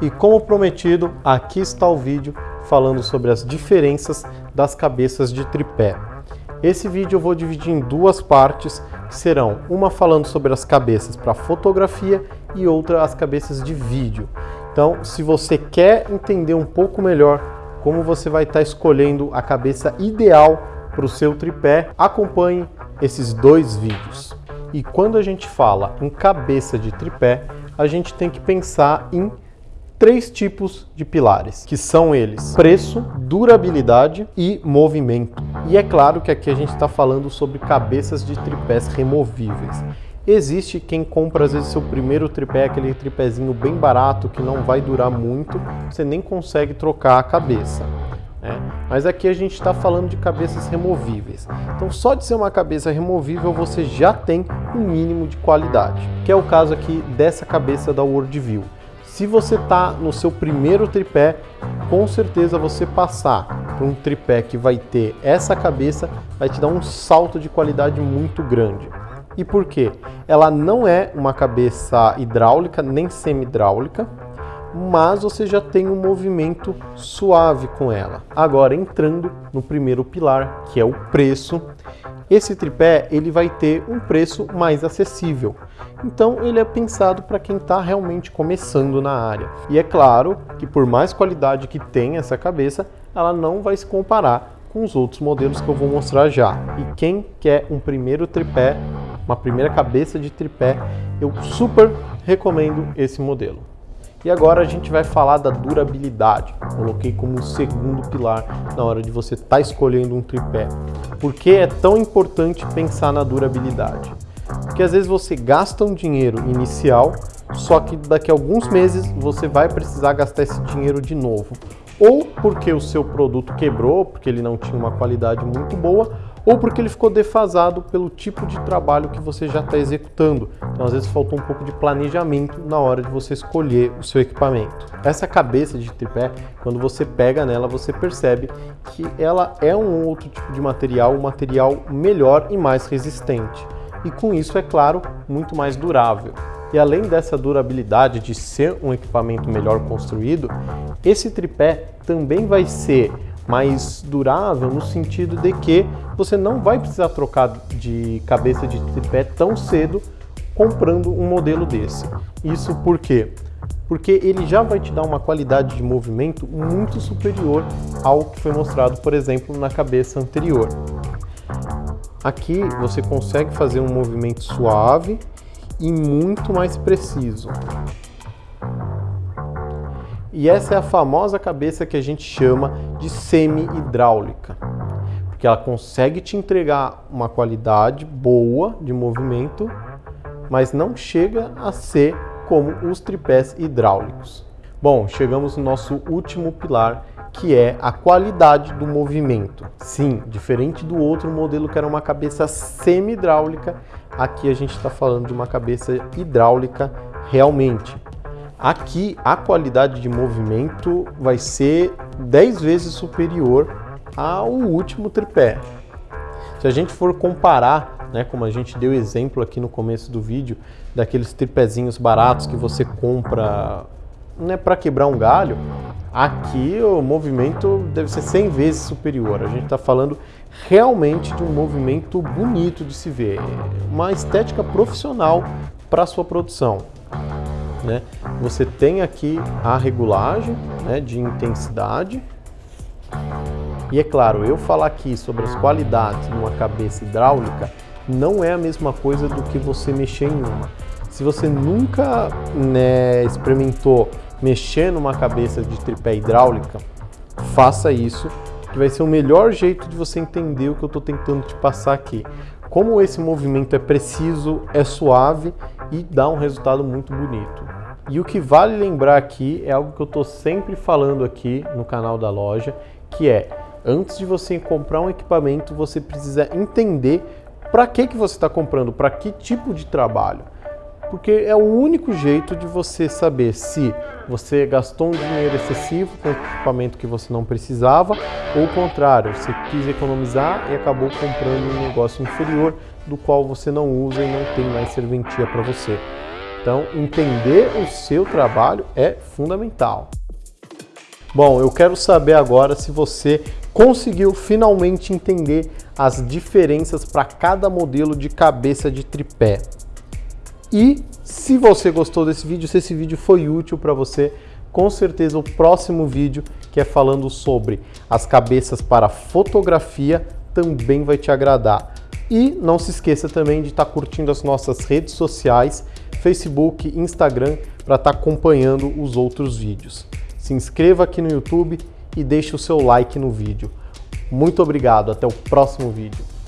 E como prometido, aqui está o vídeo falando sobre as diferenças das cabeças de tripé. Esse vídeo eu vou dividir em duas partes, que serão uma falando sobre as cabeças para fotografia e outra as cabeças de vídeo. Então, se você quer entender um pouco melhor como você vai estar escolhendo a cabeça ideal para o seu tripé, acompanhe esses dois vídeos. E quando a gente fala em cabeça de tripé, a gente tem que pensar em três tipos de pilares, que são eles preço, durabilidade e movimento. E é claro que aqui a gente está falando sobre cabeças de tripés removíveis. Existe quem compra às vezes seu primeiro tripé, aquele tripézinho bem barato que não vai durar muito, você nem consegue trocar a cabeça. Né? Mas aqui a gente está falando de cabeças removíveis. Então só de ser uma cabeça removível você já tem um mínimo de qualidade, que é o caso aqui dessa cabeça da Worldview. Se você está no seu primeiro tripé, com certeza você passar por um tripé que vai ter essa cabeça vai te dar um salto de qualidade muito grande. E por quê? Ela não é uma cabeça hidráulica nem semi-hidráulica, mas você já tem um movimento suave com ela. Agora entrando no primeiro pilar, que é o preço, esse tripé ele vai ter um preço mais acessível. Então ele é pensado para quem está realmente começando na área. E é claro que por mais qualidade que tem essa cabeça, ela não vai se comparar com os outros modelos que eu vou mostrar já. E quem quer um primeiro tripé, uma primeira cabeça de tripé, eu super recomendo esse modelo. E agora a gente vai falar da durabilidade. Coloquei como segundo pilar na hora de você estar tá escolhendo um tripé. Por que é tão importante pensar na durabilidade? Porque às vezes você gasta um dinheiro inicial, só que daqui a alguns meses você vai precisar gastar esse dinheiro de novo. Ou porque o seu produto quebrou, porque ele não tinha uma qualidade muito boa, ou porque ele ficou defasado pelo tipo de trabalho que você já está executando. Então, às vezes, faltou um pouco de planejamento na hora de você escolher o seu equipamento. Essa cabeça de tripé, quando você pega nela, você percebe que ela é um outro tipo de material, um material melhor e mais resistente. E com isso, é claro, muito mais durável. E além dessa durabilidade de ser um equipamento melhor construído, esse tripé também vai ser mais durável no sentido de que você não vai precisar trocar de cabeça de tripé tão cedo comprando um modelo desse. Isso por quê? Porque ele já vai te dar uma qualidade de movimento muito superior ao que foi mostrado, por exemplo, na cabeça anterior. Aqui você consegue fazer um movimento suave e muito mais preciso. E essa é a famosa cabeça que a gente chama de semi-hidráulica, porque ela consegue te entregar uma qualidade boa de movimento, mas não chega a ser como os tripés hidráulicos. Bom, chegamos no nosso último pilar, que é a qualidade do movimento. Sim, diferente do outro modelo que era uma cabeça semi-hidráulica, aqui a gente está falando de uma cabeça hidráulica realmente. Aqui a qualidade de movimento vai ser 10 vezes superior ao último tripé. Se a gente for comparar, né, como a gente deu exemplo aqui no começo do vídeo, daqueles tripézinhos baratos que você compra né, para quebrar um galho, aqui o movimento deve ser 100 vezes superior. A gente está falando realmente de um movimento bonito de se ver, uma estética profissional para sua produção. Né? Você tem aqui a regulagem né, de intensidade. E é claro, eu falar aqui sobre as qualidades de uma cabeça hidráulica não é a mesma coisa do que você mexer em uma. Se você nunca né, experimentou mexer numa cabeça de tripé hidráulica, faça isso, que vai ser o melhor jeito de você entender o que eu estou tentando te passar aqui. Como esse movimento é preciso, é suave e dá um resultado muito bonito. E o que vale lembrar aqui é algo que eu estou sempre falando aqui no canal da loja, que é, antes de você comprar um equipamento, você precisa entender para que, que você está comprando, para que tipo de trabalho. Porque é o único jeito de você saber se você gastou um dinheiro excessivo com equipamento que você não precisava, ou o contrário, você quis economizar e acabou comprando um negócio inferior do qual você não usa e não tem mais serventia para você. Então, entender o seu trabalho é fundamental. Bom, eu quero saber agora se você conseguiu finalmente entender as diferenças para cada modelo de cabeça de tripé. E se você gostou desse vídeo, se esse vídeo foi útil para você, com certeza o próximo vídeo, que é falando sobre as cabeças para fotografia, também vai te agradar. E não se esqueça também de estar tá curtindo as nossas redes sociais, Facebook, Instagram, para estar tá acompanhando os outros vídeos. Se inscreva aqui no YouTube e deixe o seu like no vídeo. Muito obrigado, até o próximo vídeo.